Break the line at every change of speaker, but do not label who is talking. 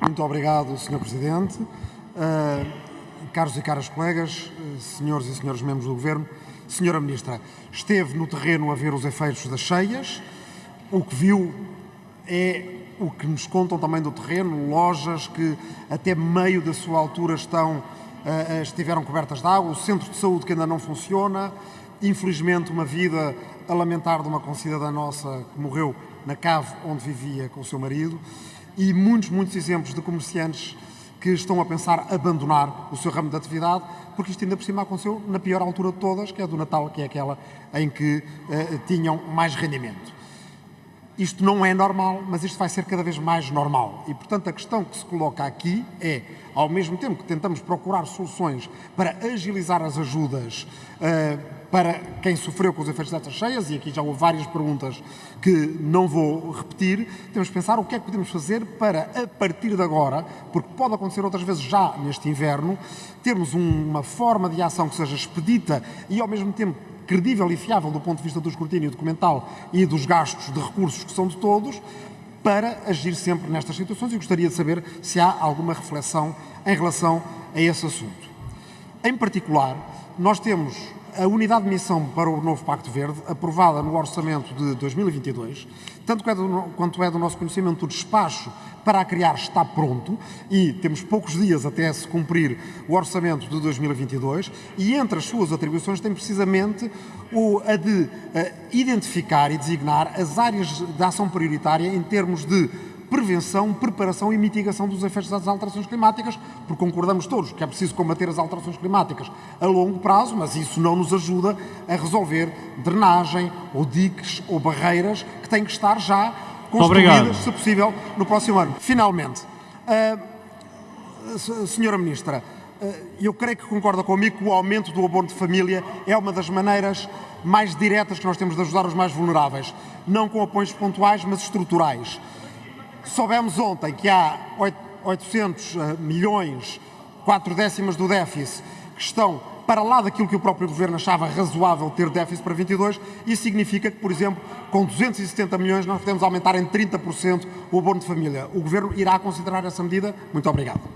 Muito obrigado, Sr. Presidente. Uh, caros e caras colegas, senhores e senhores membros do Governo, Sra. Ministra, esteve no terreno a ver os efeitos das cheias. O que viu é o que nos contam também do terreno, lojas que até meio da sua altura estão, uh, estiveram cobertas de água, o centro de saúde que ainda não funciona, infelizmente uma vida a lamentar de uma concidadã nossa que morreu na cave onde vivia com o seu marido e muitos, muitos exemplos de comerciantes que estão a pensar abandonar o seu ramo de atividade, porque isto ainda por cima aconteceu na pior altura de todas, que é do Natal, que é aquela em que uh, tinham mais rendimento. Isto não é normal, mas isto vai ser cada vez mais normal. E, portanto, a questão que se coloca aqui é, ao mesmo tempo que tentamos procurar soluções para agilizar as ajudas uh, para quem sofreu com os efeitos destas cheias, e aqui já houve várias perguntas que não vou repetir, temos que pensar o que é que podemos fazer para, a partir de agora, porque pode acontecer outras vezes já neste inverno, termos uma forma de ação que seja expedita e, ao mesmo tempo, credível e fiável do ponto de vista do escrutínio documental e dos gastos de recursos que são de todos, para agir sempre nestas situações e gostaria de saber se há alguma reflexão em relação a esse assunto. Em particular, nós temos a unidade de missão para o novo Pacto Verde, aprovada no orçamento de 2022, tanto é quanto é do nosso conhecimento, o despacho para a criar está pronto e temos poucos dias até se cumprir o orçamento de 2022 e entre as suas atribuições tem precisamente o, a de uh, identificar e designar as áreas de ação prioritária em termos de prevenção, preparação e mitigação dos efeitos das alterações climáticas, porque concordamos todos que é preciso combater as alterações climáticas a longo prazo, mas isso não nos ajuda a resolver drenagem ou diques ou barreiras que têm que estar já construídas, se possível, no próximo ano. Finalmente, uh, Senhora Ministra, uh, eu creio que concorda comigo que o aumento do abono de família é uma das maneiras mais diretas que nós temos de ajudar os mais vulneráveis, não com apoios pontuais, mas estruturais. Soubemos ontem que há 800 eh, milhões, 4 décimas do déficit, que estão para lá daquilo que o próprio Governo achava razoável ter déficit para 22, isso significa que, por exemplo, com 270 milhões nós podemos aumentar em 30% o abono de família. O Governo irá considerar essa medida? Muito obrigado.